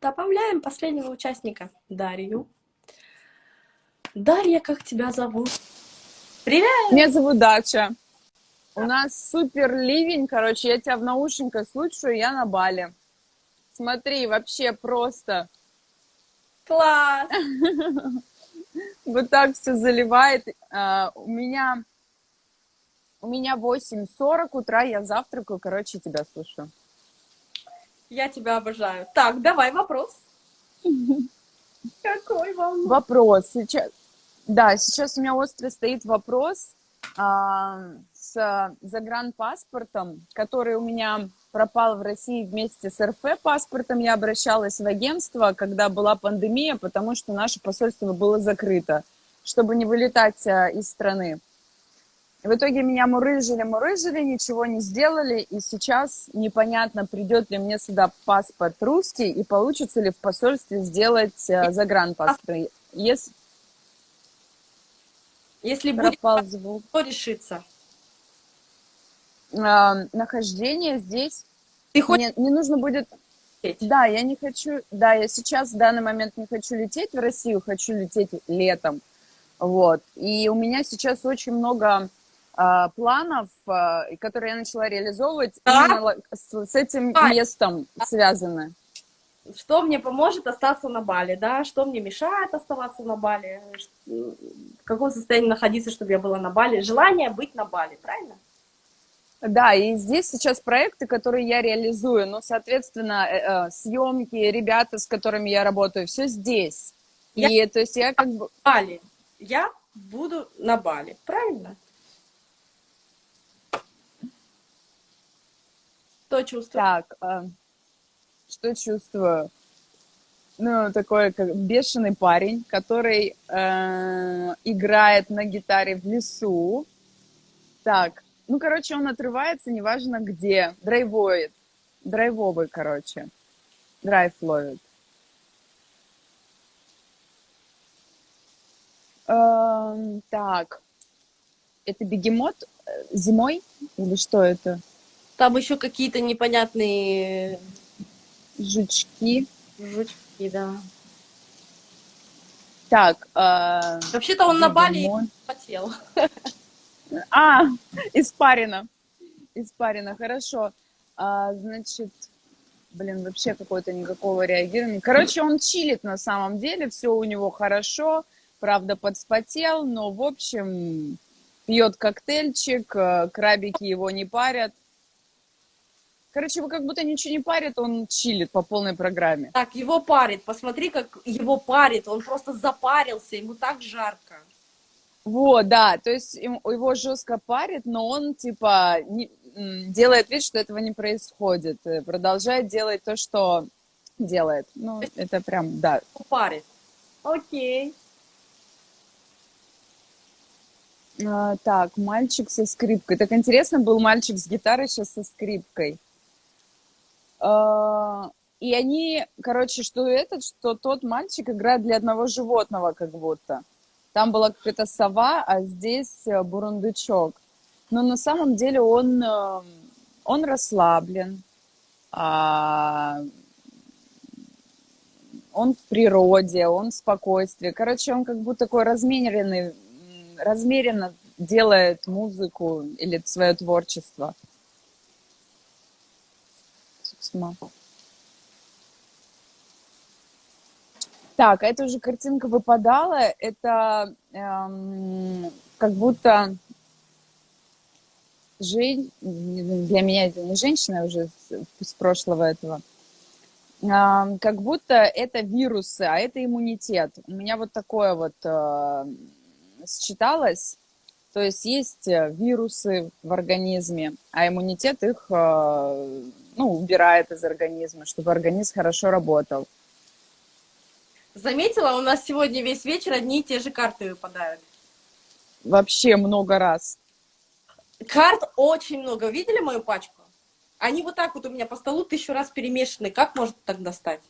Добавляем последнего участника, Дарью. Дарья, как тебя зовут? Привет! Меня зовут Дача. У нас супер ливень, короче, я тебя в наушниках слушаю, я на Бали. Смотри, вообще просто. Класс! Вот так все заливает. А, у меня у меня 8.40 утра, я завтракаю, короче, тебя слушаю. Я тебя обожаю. Так, давай вопрос. Какой вам? Вопрос. Сейчас, да, сейчас у меня острый стоит вопрос а, с загранпаспортом, который у меня пропал в России вместе с РФ-паспортом. Я обращалась в агентство, когда была пандемия, потому что наше посольство было закрыто, чтобы не вылетать а, из страны. В итоге меня мурыжили, мурыжили, ничего не сделали, и сейчас непонятно, придет ли мне сюда паспорт русский, и получится ли в посольстве сделать э, загранпаспорт. Если, Если пропал будет, звук. то решится? Э, нахождение здесь. Ты хочешь... Мне, не нужно будет... Да, я не хочу... Да, я сейчас в данный момент не хочу лететь в Россию, хочу лететь летом. Вот. И у меня сейчас очень много а, планов, а, которые я начала реализовывать, да? с, с этим а, местом связаны. Что мне поможет остаться на Бали, да? Что мне мешает оставаться на Бали? В каком состоянии находиться, чтобы я была на Бали? Желание быть на Бали, правильно? Да, и здесь сейчас проекты, которые я реализую, ну, соответственно, э, э, съемки, ребята, с которыми я работаю, все здесь. Я и то есть я как бы... Бали. Я буду на Бали, правильно? Что чувствую? Так, э, что чувствую? Ну, такой как бешеный парень, который э, играет на гитаре в лесу. Так, ну, короче, он отрывается, неважно где, драйвует. Драйвовый, короче. Драйв ловит. Э, так, это бегемот э, зимой или что это? Там еще какие-то непонятные... Жучки. Жучки, да. Так. Э, Вообще-то он на Бали потел. А, испарина. Испарина, хорошо. А, значит, блин, вообще какое-то никакого реагирования. Короче, он чилит на самом деле, все у него хорошо, правда, подспотел, но, в общем, пьет коктейльчик, э, крабики его не парят. Короче, его как будто ничего не парит, он чилит по полной программе. Так, его парит. Посмотри, как его парит. Он просто запарился, ему так жарко. Вот, да, то есть его жестко парит, но он, типа, не, делает вид, что этого не происходит. Э, продолжает делать то, что делает. Ну, это прям, да. Парит. Окей. А, так, мальчик со скрипкой. Так интересно, был мальчик с гитарой, сейчас со скрипкой. А, и они, короче, что этот, что тот мальчик играет для одного животного как будто. Там была какая-то сова, а здесь э, бурундучок. Но на самом деле он, э, он расслаблен, а, он в природе, он в спокойствии. Короче, он как будто такой размеренный, размеренно делает музыку или свое творчество письма. Так, эта уже картинка выпадала. Это эм, как будто жень... для меня это не женщина уже с, с прошлого этого. Эм, как будто это вирусы, а это иммунитет. У меня вот такое вот э, считалось. То есть есть э, вирусы в организме, а иммунитет их э, ну, убирает из организма, чтобы организм хорошо работал. Заметила, у нас сегодня весь вечер одни и те же карты выпадают. Вообще много раз. Карт очень много. Видели мою пачку? Они вот так вот у меня по столу тысячу раз перемешаны. Как может так достать?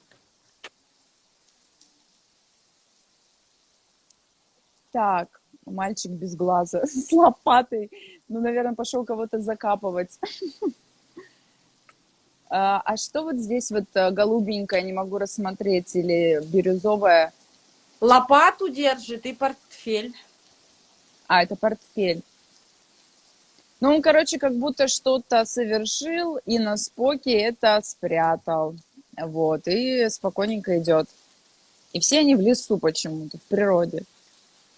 Так, мальчик без глаза, с лопатой. Ну, наверное, пошел кого-то закапывать. А, а что вот здесь вот э, голубенькое, не могу рассмотреть, или бирюзовое? Лопату держит и портфель. А, это портфель. Ну, он, короче, как будто что-то совершил и на споке это спрятал. Вот, и спокойненько идет. И все они в лесу почему-то, в природе.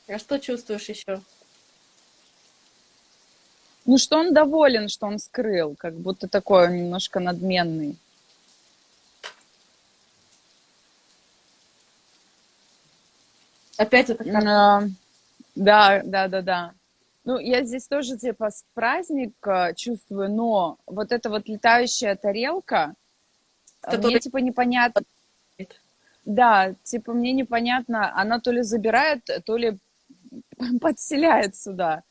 А что чувствуешь еще? Ну, что он доволен, что он скрыл, как будто такой он немножко надменный. Опять это как... А, Да, да, да, да. Ну, я здесь тоже типа с праздник э, чувствую, но вот эта вот летающая тарелка, э, Которая- мне типа непонятно. Да, типа мне непонятно, она то ли забирает, то ли подселяет сюда.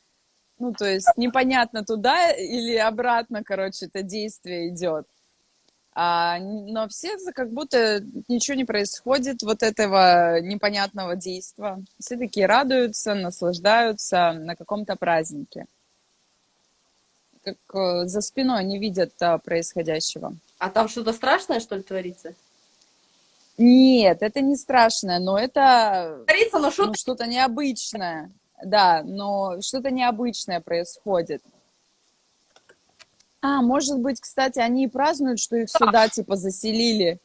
Ну, то есть непонятно туда или обратно, короче, это действие идет. А, но все как будто ничего не происходит, вот этого непонятного действия. Все такие радуются, наслаждаются на каком-то празднике. Как э, за спиной не видят а, происходящего. А там что-то страшное, что ли, творится? Нет, это не страшное, но это Творится, но ну, что-то необычное. Да, но что-то необычное происходит. А, может быть, кстати, они и празднуют, что их сюда, типа, заселили.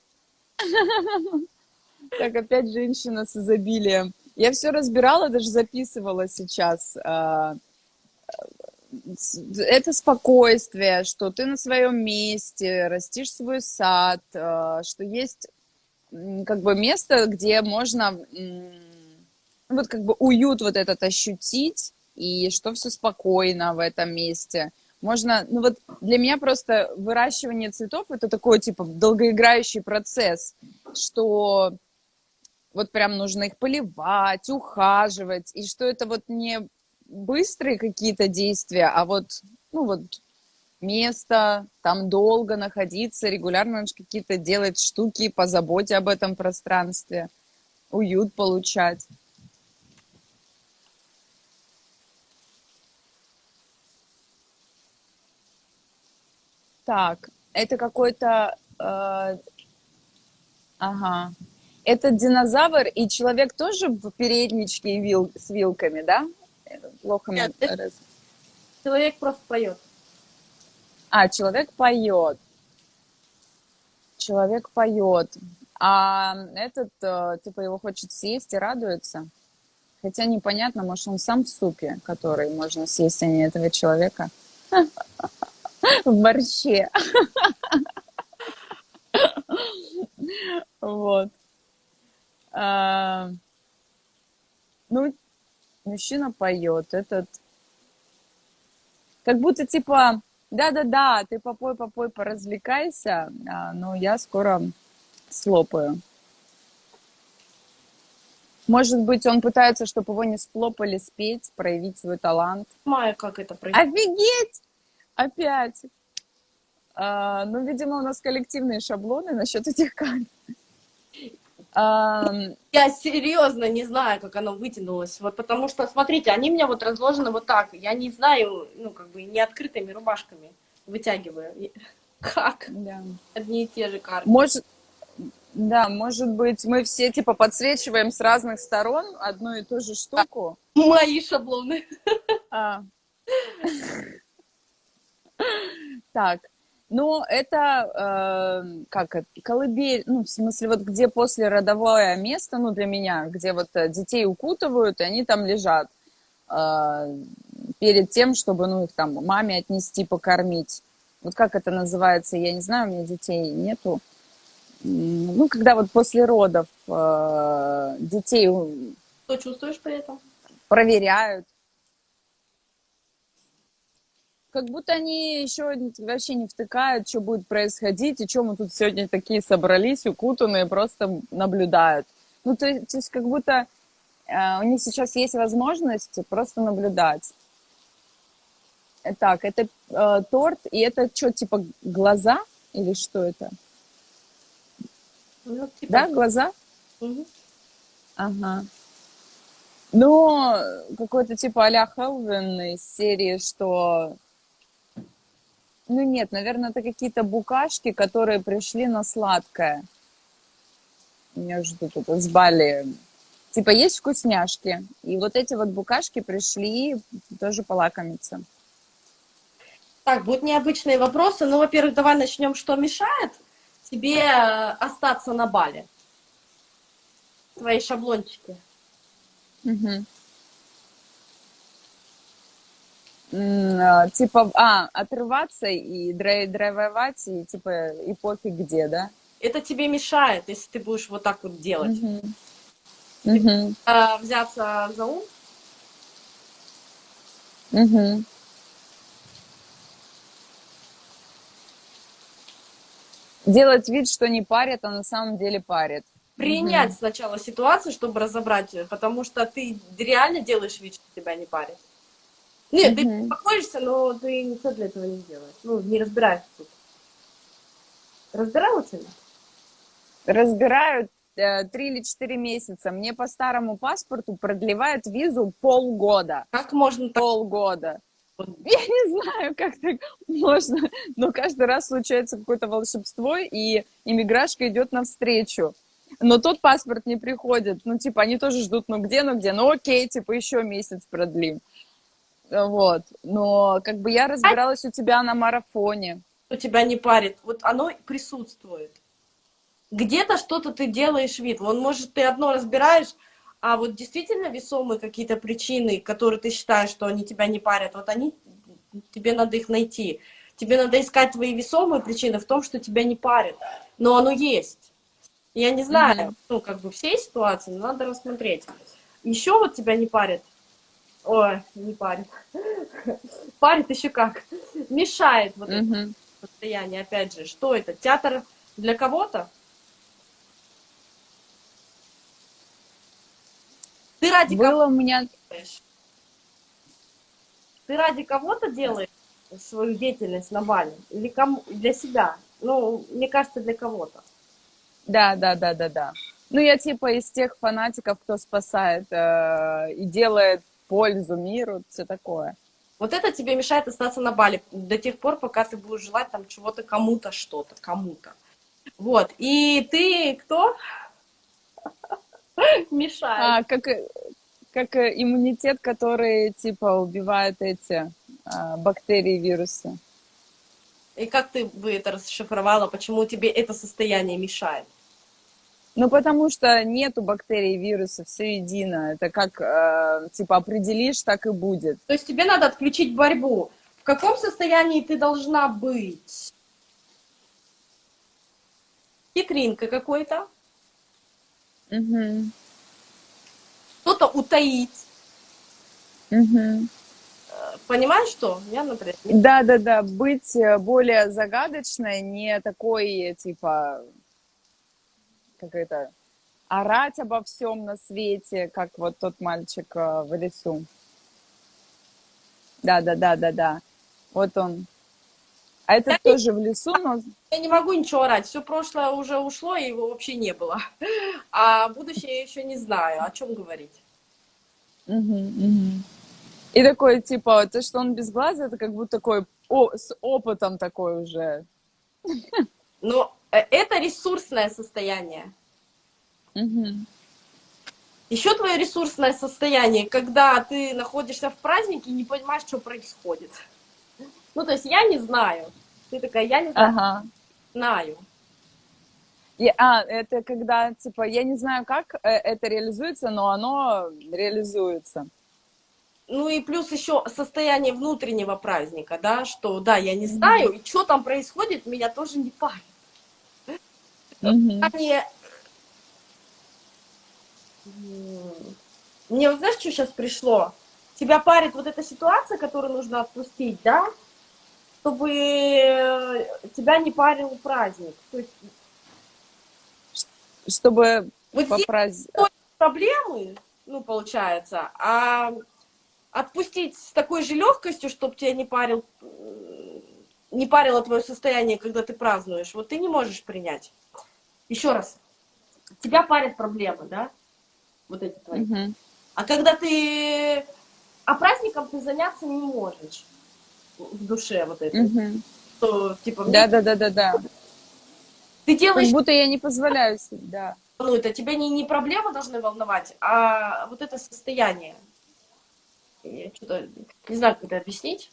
Так, опять женщина с изобилием. Я все разбирала, даже записывала сейчас. а, Это спокойствие, что ты на своем месте, растишь свой сад, а, что есть как бы место, где можно вот как бы уют вот этот ощутить, и что все спокойно в этом месте. Можно, ну вот для меня просто выращивание цветов это такой типа долгоиграющий процесс, что вот прям нужно их поливать, ухаживать, и что это вот не быстрые какие-то действия, а вот, ну вот место, там долго находиться, регулярно нужно какие-то делать штуки по заботе об этом пространстве, уют получать. Так, это какой-то... э, ага. Это динозавр, и человек тоже в передничке вил, с вилками, да? Плохо Нет, это- раз- человек просто поет. А, человек поет. Человек поет. А этот, э, типа, его хочет съесть и радуется. Хотя непонятно, может, он сам в супе, который можно съесть, а не этого человека. В борще. Вот. А, Ну, мужчина поет. Этот как будто типа, да-да-да, ты попой, попой, поразвлекайся, а, но я скоро слопаю. Может быть, он пытается, чтобы его не сплопали, спеть, проявить свой талант. Понимаю, как это происходит. Офигеть! Опять! А, ну, видимо, у нас коллективные шаблоны насчет этих карт. А, Я серьезно не знаю, как оно вытянулось. Вот потому что, смотрите, они у меня вот разложены вот так. Я не знаю, ну, как бы не открытыми рубашками вытягиваю. Как? да. Одни и те же карты. Может, да, может быть, мы все типа подсвечиваем с разных сторон одну и ту же штуку. Мои шаблоны. А. Так, ну это э, как это, колыбель, ну в смысле вот где после родовое место, ну для меня, где вот э, детей укутывают и они там лежат э, перед тем, чтобы ну их там маме отнести покормить. Вот как это называется, я не знаю, у меня детей нету. Ну когда вот после родов э, детей Что чувствуешь при этом? проверяют. Как будто они еще вообще не втыкают, что будет происходить, и что мы тут сегодня такие собрались, укутанные, просто наблюдают. Ну, то, есть- то есть как будто э, у них сейчас есть возможность просто наблюдать. Э, Так, это э, торт, и это что, типа глаза? Или что это? Ну, типа, Да, глаза? мгм. Ага. Ну, какой-то типа а-ля Хелвин из серии, что Ну нет, наверное, это какие-то букашки, которые пришли на сладкое. Меня ждут это с Бали. Типа есть вкусняшки, и вот эти вот букашки пришли тоже полакомиться. Так, будут необычные вопросы. Ну, во-первых, давай начнем, что мешает тебе э, остаться на Бали. Твои шаблончики. Мгм. М, а, Типа, а, отрываться и драй- драйвовать, и типа, и пофиг где, да? Это тебе мешает, если ты будешь вот так вот делать. Мгм. Мгм. А, взяться за ум, Мгм. Делать вид, что не парит, а на самом деле парит. принять сначала ситуацию, чтобы разобрать ее, потому что ты реально делаешь вид, что тебя не парит. Нет, ты Мгм. успокоишься, но ты ничего для этого не делаешь. Ну, не разбираешься тут. Разбирай лучше? Разбирают э, три или четыре месяца. Мне по старому паспорту продлевают визу полгода. Как можно так? Полгода. Я не знаю, как так можно, но каждый раз случается какое-то волшебство, и иммиграшка идет навстречу. Но тот паспорт не приходит. Ну, типа, они тоже ждут, ну где, ну где, ну окей, типа, еще месяц продлим. Вот. Но как бы я разбиралась у тебя на марафоне. что тебя не парит. Вот оно присутствует. Где-то что-то ты делаешь вид. Вон, может, ты одно разбираешь, а вот действительно весомые какие-то причины, которые ты считаешь, что они тебя не парят, вот они, тебе надо их найти. Тебе надо искать твои весомые причины в том, что тебя не парит. Но оно есть. Я не знаю, Мгм. ну, как бы всей ситуации, но надо рассмотреть. Еще вот тебя не парит. Ой, не парит. Парит еще как. Мешает вот это Мгм. состояние, опять же, что это? Театр для кого-то? Ты ради кого Было у меня... Ты ради кого-то делаешь свою деятельность на Бали? Или кому? для себя? Ну, мне кажется, для кого-то. Да, да, да, да, да. Ну, я типа из тех фанатиков, кто спасает э, и делает пользу миру, все такое. Вот это тебе мешает остаться на Бали до тех пор, пока ты будешь желать там чего-то кому-то что-то, кому-то. Вот. И ты кто? Мешает. А, как, как иммунитет, который типа убивает эти а, бактерии, вирусы. И как ты бы это расшифровала, почему тебе это состояние мешает? Ну, потому что нету бактерий и вирусов, все едино. Это как, э, типа, определишь, так и будет. То есть тебе надо отключить борьбу. В каком состоянии ты должна быть? Хитринка какой-то, Мгм. что-то утаить. Мгм. Понимаешь что? Я, например, не- Да, да, да, быть э, более загадочной, не такой, типа, как это, орать обо всем на свете, как вот тот мальчик э, в лесу. Да, да, да, да, да. Вот он. А этот Да, тоже в лесу, но я не могу ничего орать. Все прошлое уже ушло, и его вообще не было. А будущее я еще не знаю. О чем говорить? Мгм, мгм. И такой, типа, то, что он без глаза, это как будто такой, о, с опытом такой уже. Э, это ресурсное состояние. Мгм. Еще твое ресурсное состояние, когда ты находишься в празднике и не понимаешь, что происходит. Ну, то есть я не знаю. Ты такая, я не знаю, Ага. знаю. И- а, это когда, типа, я не знаю, как э, это реализуется, но оно реализуется. Ну и плюс еще состояние внутреннего праздника, да, что да, я не знаю, и что там происходит, меня тоже не парит. Мгм. Мне, вот знаешь, что сейчас пришло? Тебя парит вот эта ситуация, которую нужно отпустить, да? Чтобы э, тебя не парил праздник. То есть Чтобы вот здесь попраздновать. проблемы, ну, получается, а отпустить с такой же легкостью, чтобы тебя не парил, не парило твое состояние, когда ты празднуешь, вот ты не можешь принять. Еще раз, тебя парят проблемы, да? Вот эти твои. Мгм. А когда ты... А праздником ты заняться не можешь в душе вот это. Мгм. что, типа, Да-да-да-да-да. ты Как делаешь, будто я не позволяю себе, да. ну, это тебя не, не проблемы должны волновать, а вот это состояние. Я что-то не знаю, как это объяснить.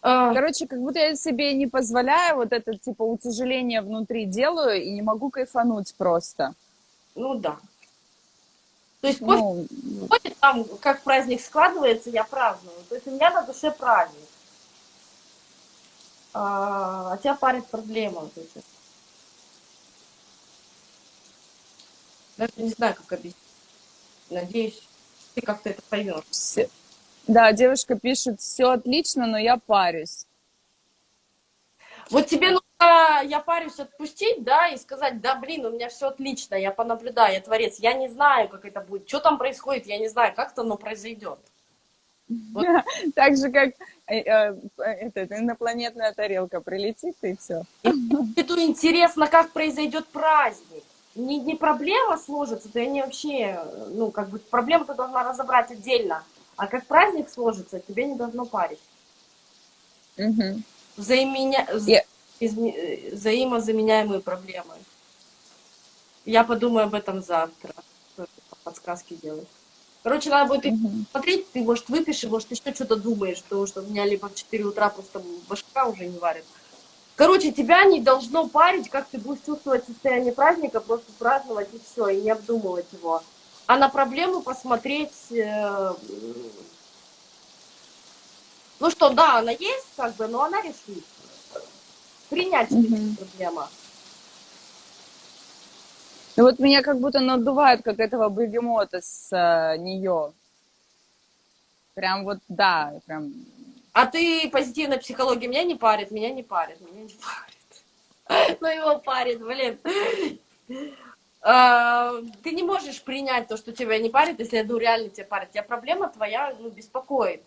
А, Короче, как будто я себе не позволяю вот это, типа, утяжеление внутри делаю и не могу кайфануть просто. ну да. То есть после Ну, Ходит там, как праздник складывается, я праздную. То есть у меня на душе праздник. А, а тебя парит проблема. вот эти. Даже не знаю, как объяснить. Надеюсь, ты как-то это поймешь. все- Да, девушка пишет, все отлично, но я парюсь. Вот тебе нужно, я парюсь, отпустить, да, и сказать, да, блин, у меня все отлично, я понаблюдаю, я творец, я не знаю, как это будет, что там происходит, я не знаю, как-то оно произойдет. Так же, как э, э, этот, инопланетная тарелка прилетит, и все. Это интересно, как произойдет праздник. Не, не проблема сложится, то они вообще, ну, как бы проблему ты должна разобрать отдельно. А как праздник сложится, тебе не должно парить. Взаименя... вз- Я- изме- э, Взаимозаменяемые проблемы. Я подумаю об этом завтра. Подсказки делать. Короче, надо будет их смотреть, ты, может, выпиши, может, еще что-то думаешь, потому что у меня либо в 4 утра просто башка уже не варит. Короче, тебя не должно парить, как ты будешь чувствовать состояние праздника, просто праздновать и все, и не обдумывать его. А на проблему посмотреть, э, ну что, да, она есть, как бы, но она решится. Принять Мгм. это проблема. Ну вот меня как будто надувает, как этого бегемота с нее. Прям вот, да, прям... А ты позитивная психология меня не парит, меня не парит, меня не парит. Ну его парит, блин. А, Ты не можешь принять то, что тебя не парит, если ну реально тебя парит. Тебя проблема твоя ну, беспокоит.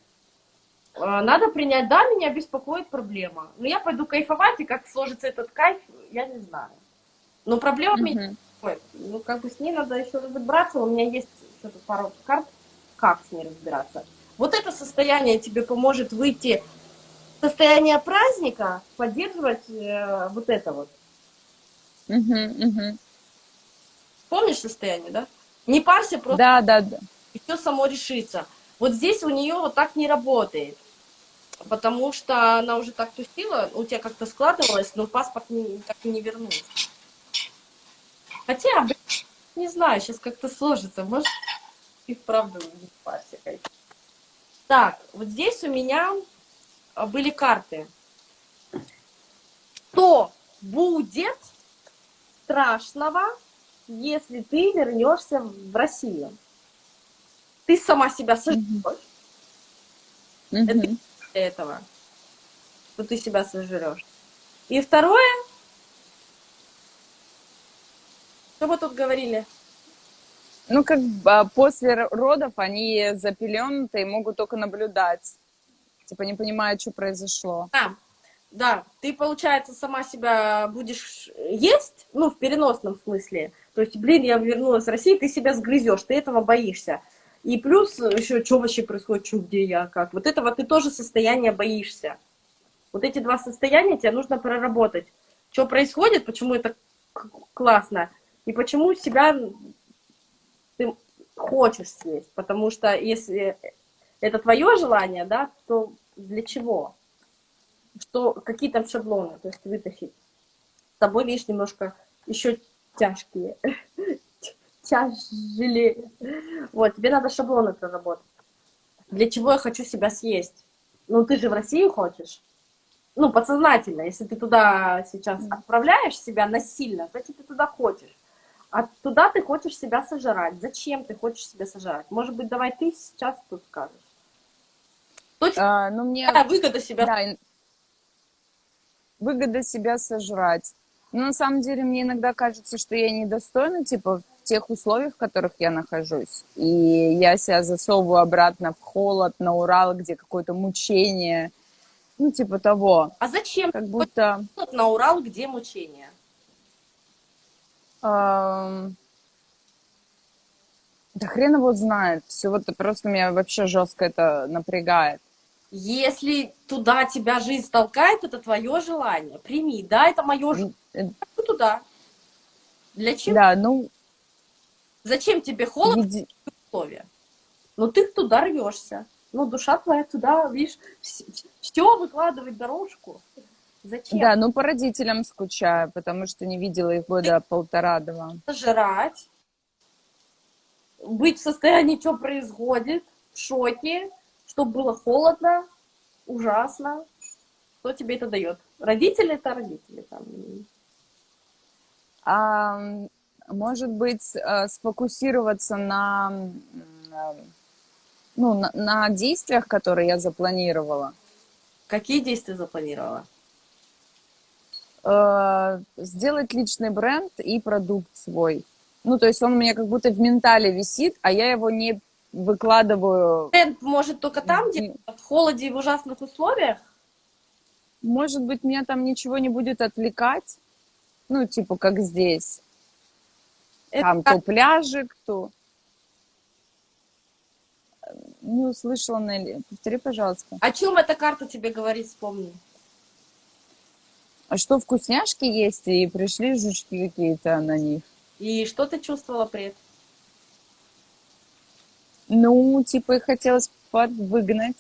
А, Надо принять, да, меня беспокоит проблема. Но я пойду кайфовать, и как сложится этот кайф, я не знаю. Но проблема меня Мгм. беспокоит. Ну, как бы с ней надо еще разобраться. У меня есть что-то пару карт, как с ней разбираться. Вот это состояние тебе поможет выйти состояние праздника, поддерживать э, вот это вот. Мгм, мгм. Помнишь состояние, да? Не парься, просто Да, да, да. и все само решится. Вот здесь у нее вот так не работает. Потому что она уже так тусила, у тебя как-то складывалось, но паспорт не, так и не вернулся. Хотя, блин, не знаю, сейчас как-то сложится. Может, и вправду не парься. Так, вот здесь у меня а, были карты. Что будет страшного, если ты вернешься в Россию? Ты сама себя сожжешь Мгм. для этого, что ты себя сожрешь. И второе, что мы тут говорили? Ну, как а, после родов они запеленутые, могут только наблюдать. Типа не понимают, что произошло. А, да, ты, получается, сама себя будешь есть, ну, в переносном смысле. То есть, блин, я вернулась в Россию, ты себя сгрызешь, ты этого боишься. И плюс еще, что вообще происходит, что, где я, как. Вот этого ты тоже состояние боишься. Вот эти два состояния тебе нужно проработать. Что происходит, почему это классно, и почему себя ты хочешь съесть. Потому что если это твое желание, да, то для чего? Что, какие там шаблоны, то есть вытащить. С тобой, видишь, немножко еще тяжкие. Тяжелее. Вот, тебе надо шаблоны проработать. Для чего я хочу себя съесть? Ну, ты же в Россию хочешь. Ну, подсознательно. Если ты туда сейчас отправляешь себя насильно, значит, ты туда хочешь. А туда ты хочешь себя сожрать. Зачем ты хочешь себя сожрать? Может быть, давай ты сейчас тут скажешь. Точно А, ну, мне выгода себя да, выгода себя сожрать. Но на самом деле мне иногда кажется, что я недостойна, типа, в тех условиях, в которых я нахожусь. И я себя засовываю обратно в холод, на Урал, где какое-то мучение. Ну, типа того. А зачем Как будто... На Урал, где мучения? Ам, Да хрен его знает. Все вот просто меня вообще жестко это напрягает. Если туда тебя жизнь толкает, это твое желание. Прими, да, это мое желание. Хочу туда. Для чего? Да, ну, Зачем тебе холодно види- условия? Ну ты туда рвешься. Ну, душа твоя туда, видишь, все выкладывать дорожку. Зачем? да, ну по родителям скучаю, потому что не видела их года полтора-два. жрать, быть в состоянии, что происходит, в шоке, чтобы было холодно, ужасно. Кто тебе это дает? Родители это родители. Там. А, может быть, э, сфокусироваться на, ну, на, на действиях, которые я запланировала. Какие действия запланировала? Э, сделать личный бренд и продукт свой. Ну, то есть он у меня как будто в ментале висит, а я его не выкладываю. Бренд может только там, где в холоде и в ужасных условиях. Может быть, меня там ничего не будет отвлекать. Ну, типа, как здесь. Это Там как- то пляжик, то... Не услышала, Нелли. Повтори, пожалуйста. О чем эта карта тебе говорит, вспомни. А что, вкусняшки есть, и пришли жучки какие-то на них? И что ты чувствовала при этом? Ну, типа, их хотелось подвыгнать.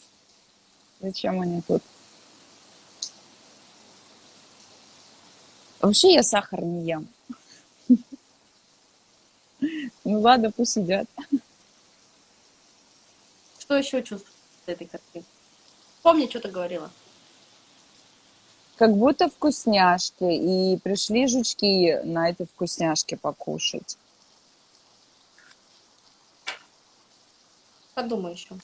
Зачем они тут? Вообще я сахар не ем. Ну ладно, пусть сидят. Что еще чувствуешь этой картиной? Помни, что ты говорила. Как будто вкусняшки, и пришли жучки на этой вкусняшке покушать. Подумай еще.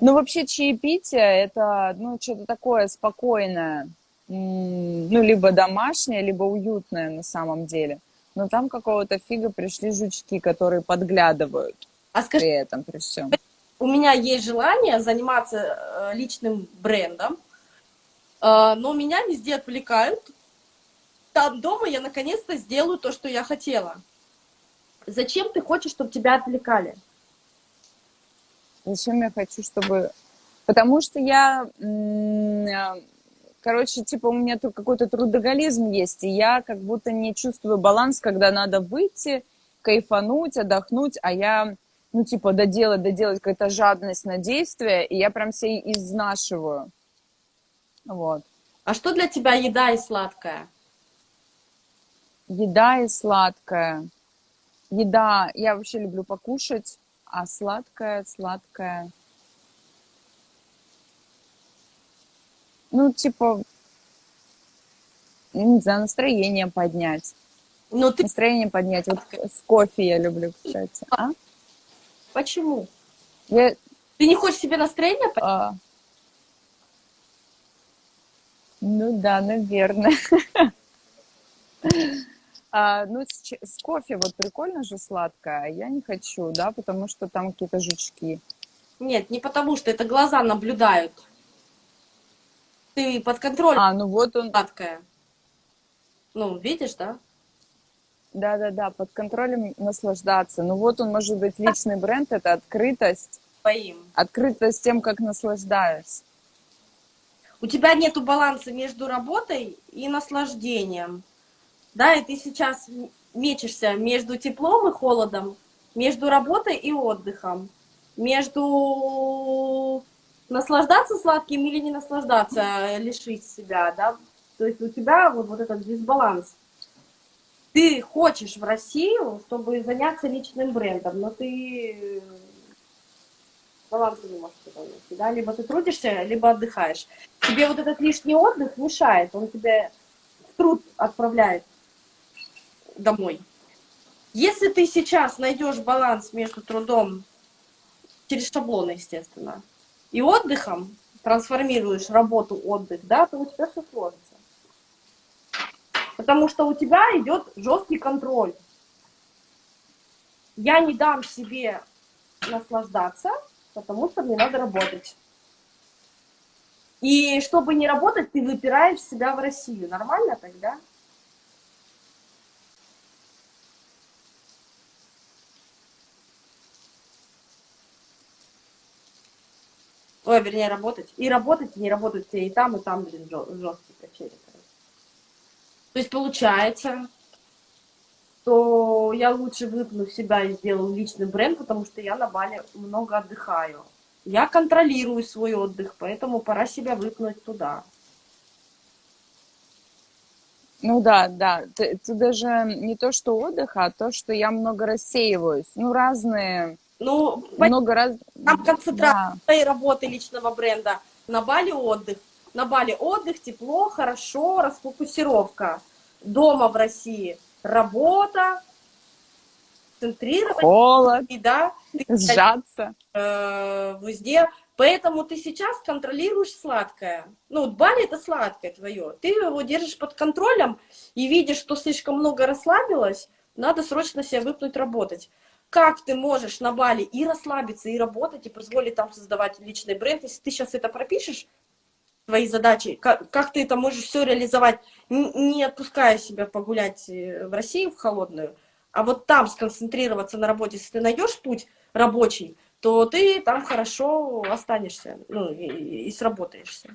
Ну, вообще, чаепитие – это, ну, что-то такое спокойное. Ну, либо домашнее, либо уютное на самом деле. Но там какого-то фига пришли жучки, которые подглядывают А скажи, при этом, при всем. у меня есть желание заниматься э, личным брендом, э, но меня везде отвлекают. Там дома я наконец-то сделаю то, что я хотела. Зачем ты хочешь, чтобы тебя отвлекали? Зачем я хочу, чтобы... Потому что я... э, Короче, типа у меня тут какой-то трудоголизм есть, и я как будто не чувствую баланс, когда надо выйти, кайфануть, отдохнуть, а я, ну, типа, доделать, доделать какая-то жадность на действие, и я прям себя изнашиваю. Вот. А что для тебя еда и сладкое? Еда и сладкое. Еда, я вообще люблю покушать, а сладкое, сладкое. Ну, типа, не знаю, настроение поднять. Ну ты Настроение поднять. Вот с кофе я люблю, кстати. А? почему? Я, Ты не хочешь себе настроение? поднять? а, ну да, наверное. А, ну, с, с кофе вот прикольно же сладкое, а я не хочу, да, потому что там какие-то жучки. Нет, не потому что это глаза наблюдают. Ты под контролем А, ну вот он, сладкое. Ну, видишь, да? да-да-да, под контролем наслаждаться. Ну вот он, может быть, личный бренд, это открытость, Твоим. открытость тем, как наслаждаюсь. У тебя нету баланса между работой и наслаждением. Да, и ты сейчас мечешься между теплом и холодом, между работой и отдыхом, между наслаждаться сладким или не наслаждаться, а лишить себя, да. То есть у тебя вот, вот этот дисбаланс. Ты хочешь в Россию, чтобы заняться личным брендом, но ты баланса не можешь найти, да, либо ты трудишься, либо отдыхаешь. Тебе вот этот лишний отдых мешает, он тебя в труд отправляет домой. Если ты сейчас найдешь баланс между трудом, через шаблоны, естественно, и отдыхом, трансформируешь работу, отдых, да, то у тебя все сложится. Потому что у тебя идет жесткий контроль. Я не дам себе наслаждаться, потому что мне надо работать. И чтобы не работать, ты выпираешь себя в Россию. Нормально тогда? Ой, вернее, работать. И работать, и не работать и там, и там, блин, жесткие качели. То есть получается, что я лучше выпну себя и сделаю личный бренд, потому что я на Бали много отдыхаю. Я контролирую свой отдых, поэтому пора себя выпнуть туда. Ну да, да. Это даже не то, что отдых, а то, что я много рассеиваюсь. Ну, разные... Ну, много раз... Там концентрация да. работы личного бренда. На Бали отдых. На Бали отдых, тепло, хорошо, расфокусировка. Дома в России работа, центрировать. Холод. И, да, сжаться. Э, везде. Поэтому ты сейчас контролируешь сладкое. Ну, вот Бали это сладкое твое. Ты его держишь под контролем и видишь, что слишком много расслабилось, надо срочно себя выпнуть работать. Как ты можешь на Бали и расслабиться, и работать, и позволить там создавать личный бренд, если ты сейчас это пропишешь, твои задачи, как, как ты это можешь все реализовать, не отпуская себя погулять э, в Россию в холодную, а вот там сконцентрироваться на работе, если ты найдешь путь рабочий, то ты там хорошо останешься, ну, и, и сработаешься.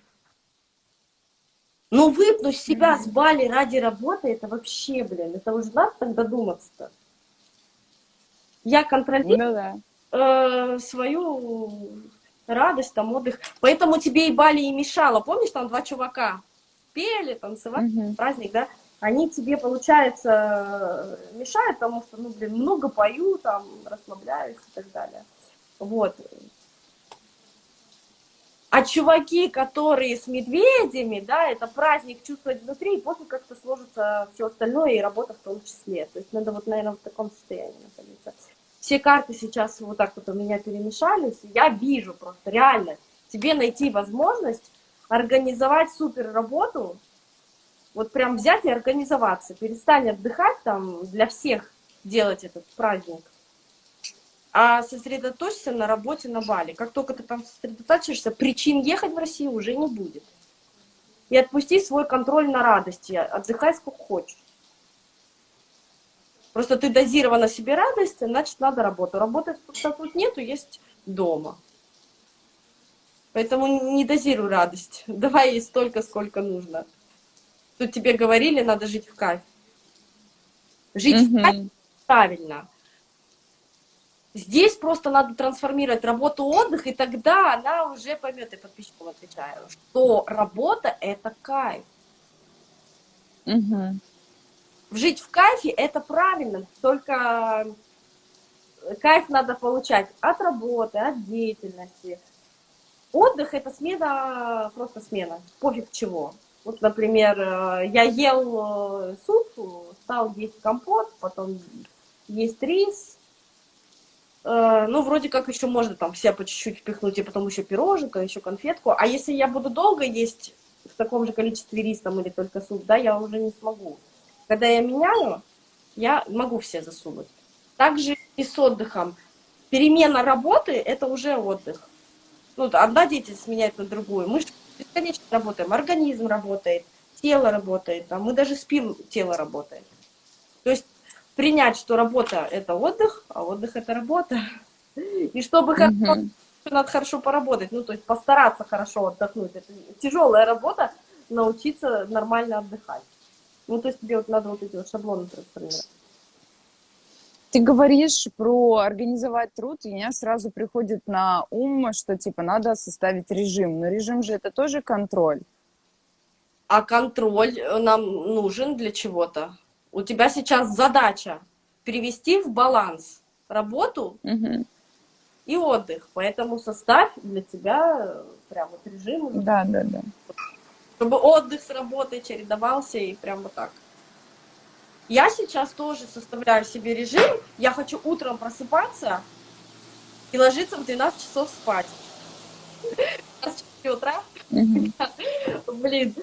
Но выпнуть себя с Бали ради работы, это вообще, блин, это уже надо тогда думаться-то. Я контролирую ну, да. э, свою радость, там, отдых. Поэтому тебе и Бали и мешало. Помнишь, там два чувака пели, танцевали, угу. праздник, да? Они тебе, получается, мешают, потому что, ну, блин, много пою, там, расслабляюсь и так далее. Вот. А чуваки, которые с медведями, да, это праздник чувствовать внутри, и после как-то сложится все остальное, и работа в том числе. То есть надо вот, наверное, в таком состоянии находиться все карты сейчас вот так вот у меня перемешались, я вижу просто реально тебе найти возможность организовать супер работу, вот прям взять и организоваться, перестань отдыхать там, для всех делать этот праздник, а сосредоточься на работе на Бали. Как только ты там сосредоточишься, причин ехать в Россию уже не будет. И отпусти свой контроль на радости, отдыхай сколько хочешь. Просто ты дозирована себе радость, значит, надо работу. Работать тут нету, есть дома. Поэтому не дозируй радость. Давай ей столько, сколько нужно. Тут тебе говорили, надо жить в кайф. Жить угу. в кайф правильно. Здесь просто надо трансформировать работу отдых, и тогда она уже поймет, и подписчикам отвечаю, что работа – это кайф. Угу жить в кайфе это правильно, только кайф надо получать от работы, от деятельности. Отдых это смена, просто смена, пофиг чего. Вот, например, я ел суп, стал есть компот, потом есть рис. Ну, вроде как еще можно там все по чуть-чуть впихнуть, и потом еще пироженка, еще конфетку. А если я буду долго есть в таком же количестве рис там или только суп, да, я уже не смогу. Когда я меняю, я могу все засунуть. Также и с отдыхом. Перемена работы – это уже отдых. Ну, одна деятельность меняет на другую. Мы бесконечно работаем, организм работает, тело работает, а мы даже спим, тело работает. То есть принять, что работа – это отдых, а отдых – это работа. И чтобы хорошо, надо хорошо поработать, ну, то есть постараться хорошо отдохнуть. Это тяжелая работа, научиться нормально отдыхать. Ну, то есть тебе вот надо вот эти вот шаблоны трансформировать. Ты говоришь про организовать труд, и меня сразу приходит на ум, что типа надо составить режим. Но режим же это тоже контроль. А контроль нам нужен для чего-то. У тебя сейчас задача привести в баланс работу угу. и отдых. Поэтому составь для тебя прям вот режим. Да, да, да чтобы отдых с работой чередовался и прям вот так. Я сейчас тоже составляю себе режим. Я хочу утром просыпаться и ложиться в 12 часов спать. 4 утра. Блин.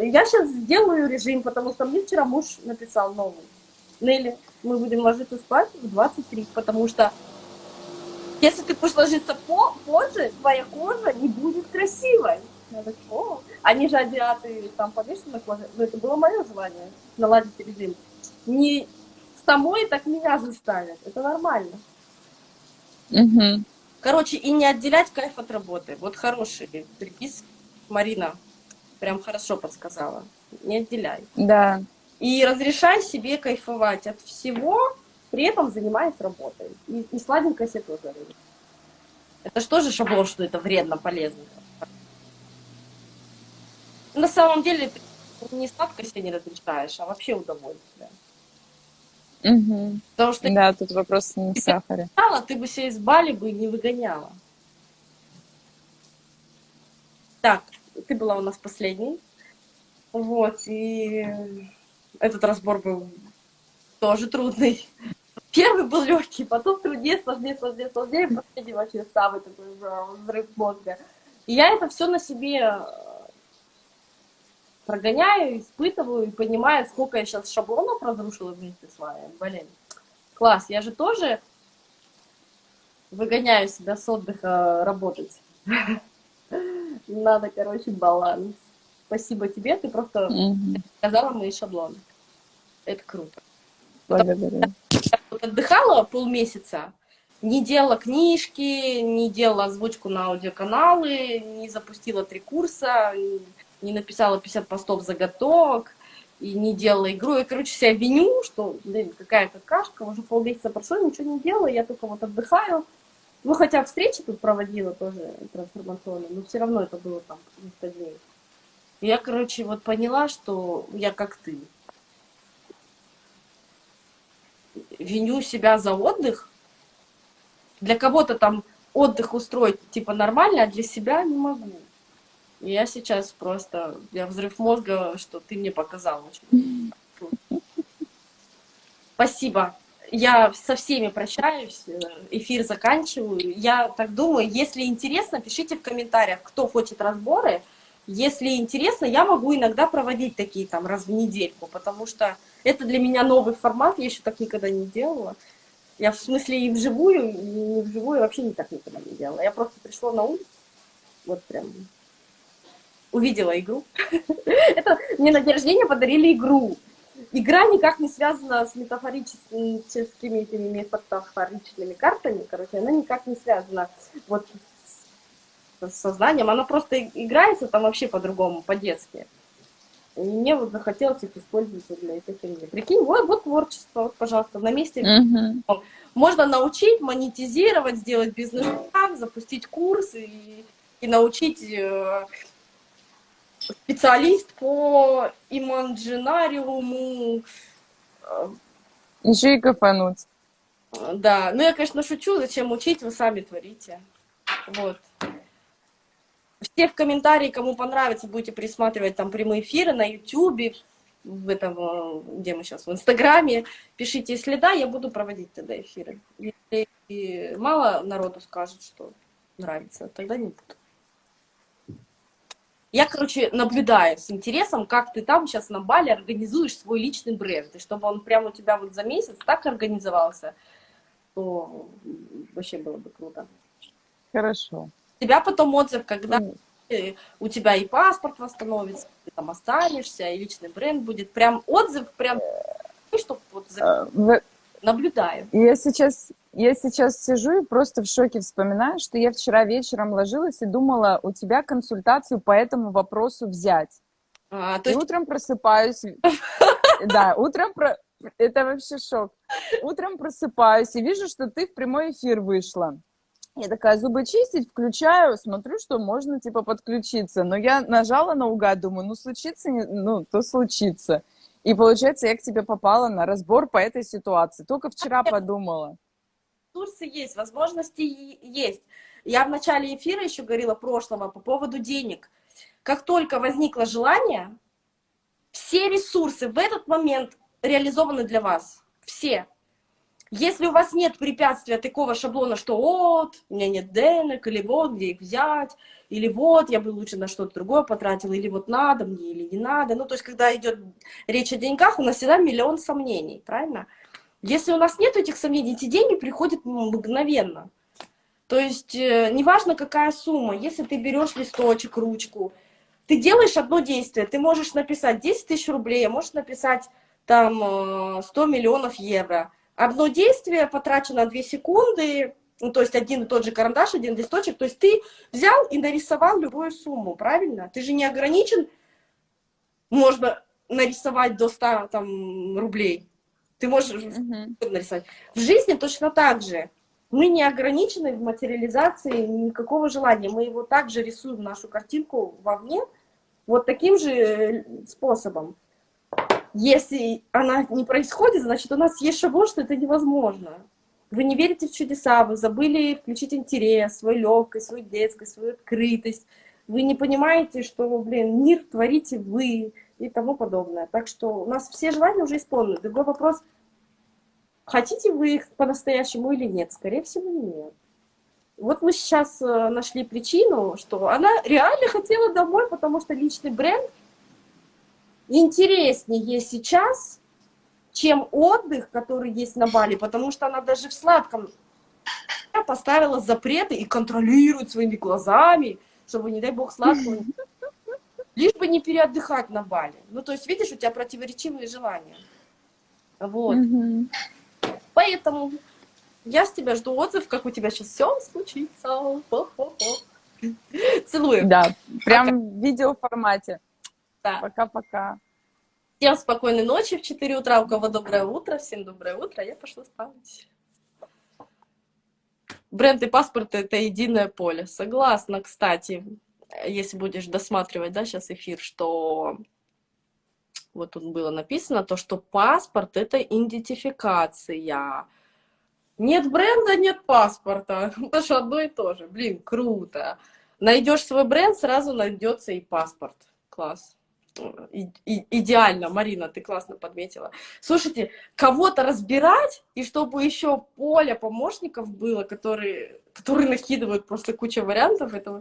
Я сейчас сделаю режим, потому что мне вчера муж написал новый. Нелли, мы будем ложиться спать в 23, потому что если ты будешь ложиться по позже, твоя кожа не будет красивой. Я так, о, они же азиаты там повешены на коже. Но это было мое желание наладить режим. Не с тобой, так меня заставят. Это нормально. Угу. Короче, и не отделять кайф от работы. Вот хороший припис Марина прям хорошо подсказала. Не отделяй. Да. И разрешай себе кайфовать от всего, при этом занимаясь работой. И, и сладенько себе тоже. Это что же шаблон, что это вредно, полезно? На самом деле ты не сладко себе не разрешаешь, а вообще удовольствие. Угу. Потому что Да, тут вопрос не в сахаре. стала, ты бы себя из Бали бы не выгоняла. Так, ты была у нас последней. Вот, и этот разбор был тоже трудный. Первый был легкий, потом труднее, сложнее, сложнее, сложнее, последний вообще самый такой взрыв мозга. И я это все на себе прогоняю, испытываю и понимаю, сколько я сейчас шаблонов разрушила вместе с вами. Блин, класс, я же тоже выгоняю себя с отдыха работать. Надо, короче, баланс. Спасибо тебе, ты просто сказала мои шаблоны. Это круто. Благодарю. Вот отдыхала полмесяца, не делала книжки, не делала озвучку на аудиоканалы, не запустила три курса, не написала 50 постов заготовок, и не делала игру. Я, короче, себя виню, что, блин, какая-то кашка, уже полмесяца прошло, ничего не делала, я только вот отдыхаю. Ну, хотя встречи тут проводила тоже трансформационные, но все равно это было там несколько дней. И Я, короче, вот поняла, что я как ты. Виню себя за отдых. Для кого-то там отдых устроить типа нормально, а для себя не могу. И я сейчас просто, я взрыв мозга, что ты мне показал. Спасибо. Я со всеми прощаюсь, эфир заканчиваю. Я так думаю, если интересно, пишите в комментариях, кто хочет разборы. Если интересно, я могу иногда проводить такие там раз в недельку, потому что это для меня новый формат, я еще так никогда не делала. Я в смысле и вживую, и не вживую вообще никак никогда не делала. Я просто пришла на улицу, вот прям увидела игру. Это мне на день рождения подарили игру. Игра никак не связана с метафорическими этими метафоричными картами, короче, она никак не связана вот с сознанием, она просто играется там вообще по-другому, по-детски. И мне вот захотелось их использовать для этой фигни. Прикинь, вот, вот творчество, вот, пожалуйста, на месте Мгм. можно научить, монетизировать, сделать бизнес-план, запустить курс и, и научить э, специалист по иманджинариуму. э, Еще и кафануть. Да, ну я, конечно, шучу, зачем учить, вы сами творите. Вот. Все в комментарии, кому понравится, будете присматривать там прямые эфиры на YouTube, в этом, э, где мы сейчас, в Инстаграме. Пишите, если да, я буду проводить тогда эфиры. Если мало народу скажет, что нравится, тогда не буду. Я, короче, наблюдаю с интересом, как ты там сейчас на Бали организуешь свой личный бренд. И чтобы он прямо у тебя вот за месяц так организовался, то вообще было бы круто. Хорошо. У тебя потом отзыв, когда Ну, э, у тебя и паспорт восстановится, ты там останешься, и личный бренд будет. Прям отзыв, прям, чтобы вот за- в- наблюдаю. Я сейчас, я сейчас сижу и просто в шоке вспоминаю, что я вчера вечером ложилась и думала, у тебя консультацию по этому вопросу взять. А, то И есть утром просыпаюсь, да, утром про... это вообще шок. Утром просыпаюсь и вижу, что ты в прямой эфир вышла. Я такая, зубы чистить, включаю, смотрю, что можно, типа, подключиться. Но я нажала наугад, думаю, ну, случится, не- ну, то случится. И получается, я к тебе попала на разбор по этой ситуации. Только вчера подумала. Ресурсы есть, возможности есть. Я в начале эфира еще говорила прошлого по поводу денег. Как только возникло желание, все ресурсы в этот момент реализованы для вас. Все. Если у вас нет препятствия такого шаблона, что вот, у меня нет денег, или вот, где их взять, или вот, я бы лучше на что-то другое потратила, или вот надо мне, или не надо. Ну, то есть, когда идет речь о деньгах, у нас всегда миллион сомнений, правильно? Если у нас нет этих сомнений, эти деньги приходят мгновенно. То есть, э, неважно, какая сумма, если ты берешь листочек, ручку, ты делаешь одно действие, ты можешь написать 10 тысяч рублей, а можешь написать там э, 100 миллионов евро. Одно действие потрачено 2 секунды, ну, то есть один и тот же карандаш, один листочек, то есть ты взял и нарисовал любую сумму, правильно? Ты же не ограничен, можно нарисовать до 100 там, рублей. Ты можешь Мгм. нарисовать. В жизни точно так же. Мы не ограничены в материализации никакого желания. Мы его также рисуем, нашу картинку вовне, вот таким же э, способом. Если она не происходит, значит, у нас есть шаблон, что это невозможно. Вы не верите в чудеса, вы забыли включить интерес, свою легкость, свою детскость, свою открытость. Вы не понимаете, что, блин, мир творите вы и тому подобное. Так что у нас все желания уже исполнены. Другой вопрос, хотите вы их по-настоящему или нет? Скорее всего, нет. Вот мы сейчас э, нашли причину, что она реально хотела домой, потому что личный бренд интереснее сейчас, чем отдых, который есть на Бали, потому что она даже в сладком поставила запреты и контролирует своими глазами, чтобы, не дай бог, сладкого лишь бы не переотдыхать на Бали. Ну, то есть, видишь, у тебя противоречивые желания. Вот. Мгм. Поэтому я с тебя жду отзыв, как у тебя сейчас все случится. Хо-хо-хо. Целую. Да, прям в видеоформате. Да. Пока-пока. Всем спокойной ночи в 4 утра. У кого доброе утро. Всем доброе утро. Я пошла спать. Бренд и паспорт — это единое поле. Согласна, кстати, если будешь досматривать, да, сейчас эфир, что вот тут было написано, то, что паспорт — это идентификация. Нет бренда, нет паспорта. Это же одно и то же. Блин, круто. Найдешь свой бренд, сразу найдется и паспорт. Класс. И- и- идеально, Марина, ты классно подметила. Слушайте, кого-то разбирать, и чтобы еще поле помощников было, которые, которые накидывают просто кучу вариантов, это вообще